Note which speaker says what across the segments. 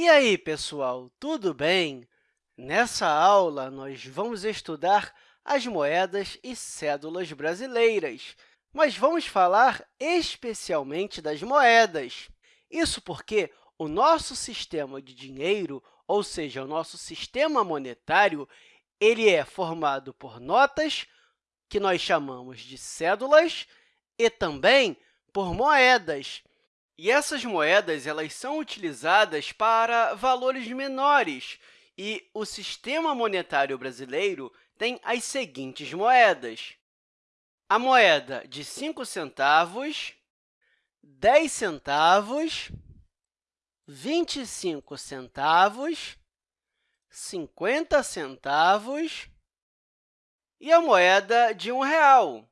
Speaker 1: E aí, pessoal, tudo bem? Nessa aula, nós vamos estudar as moedas e cédulas brasileiras, mas vamos falar especialmente das moedas. Isso porque o nosso sistema de dinheiro, ou seja, o nosso sistema monetário, ele é formado por notas, que nós chamamos de cédulas, e também por moedas. E essas moedas elas são utilizadas para valores menores, e o sistema monetário brasileiro tem as seguintes moedas. A moeda de 5 centavos, 10 centavos, 25 centavos, 50 centavos e a moeda de um real.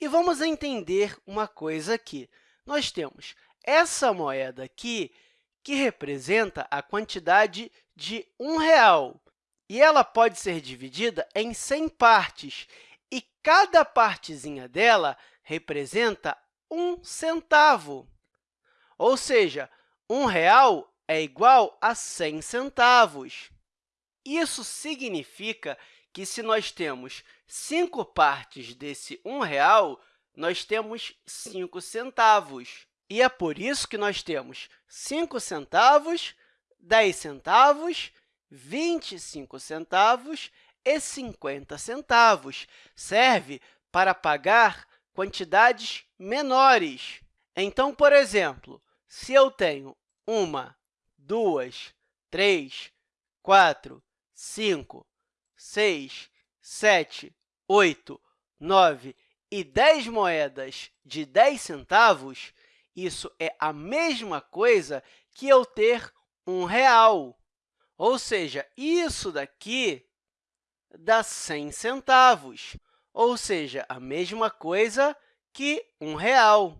Speaker 1: E vamos entender uma coisa aqui. Nós temos essa moeda aqui, que representa a quantidade de um real, e ela pode ser dividida em 100 partes, e cada partezinha dela representa um centavo. Ou seja, um real é igual a 100 centavos. Isso significa que, se nós temos cinco partes desse um real, nós temos 5 centavos. E é por isso que nós temos 5 centavos, 10 centavos, 25 centavos e 50 centavos. Serve para pagar quantidades menores. Então, por exemplo, se eu tenho uma, duas, três, quatro, cinco, 6, 7, 8, 9 e 10 moedas de 10 centavos, isso é a mesma coisa que eu ter um real. Ou seja, isso daqui dá 100 centavos, ou seja, a mesma coisa que um real.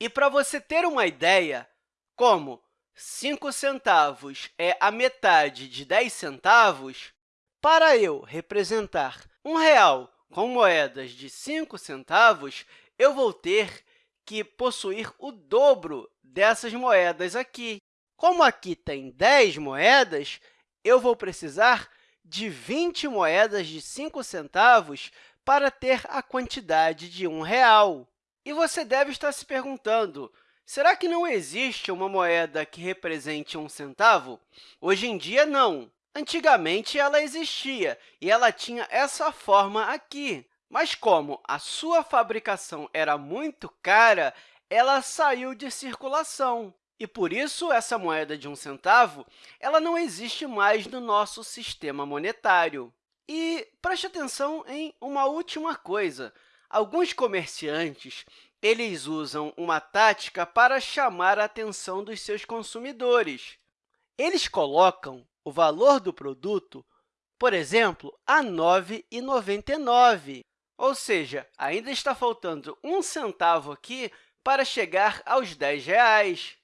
Speaker 1: E para você ter uma ideia, como 5 centavos é a metade de 10 centavos, para eu representar um real com moedas de 5 centavos, eu vou ter que possuir o dobro dessas moedas aqui. Como aqui tem 10 moedas, eu vou precisar de 20 moedas de 5 centavos para ter a quantidade de um real. E você deve estar se perguntando, será que não existe uma moeda que represente um centavo? Hoje em dia, não. Antigamente, ela existia e ela tinha essa forma aqui. Mas, como a sua fabricação era muito cara, ela saiu de circulação. E, por isso, essa moeda de um centavo ela não existe mais no nosso sistema monetário. E preste atenção em uma última coisa. Alguns comerciantes eles usam uma tática para chamar a atenção dos seus consumidores. Eles colocam o valor do produto, por exemplo, a R$ 9,99, ou seja, ainda está faltando um centavo aqui para chegar aos 10 reais.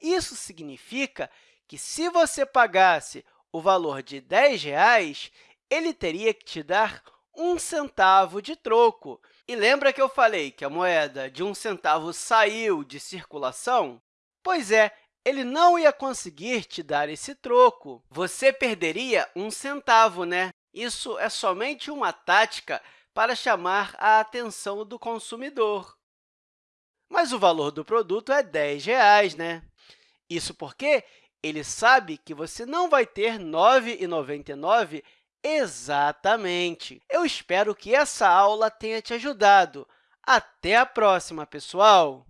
Speaker 1: Isso significa que, se você pagasse o valor de 10 reais, ele teria que te dar um centavo de troco. E lembra que eu falei que a moeda de um centavo saiu de circulação? Pois é, ele não ia conseguir te dar esse troco. Você perderia um centavo, né? Isso é somente uma tática para chamar a atenção do consumidor. Mas o valor do produto é 10 reais, né? Isso porque ele sabe que você não vai ter R$ 9,99 exatamente. Eu espero que essa aula tenha te ajudado. Até a próxima, pessoal!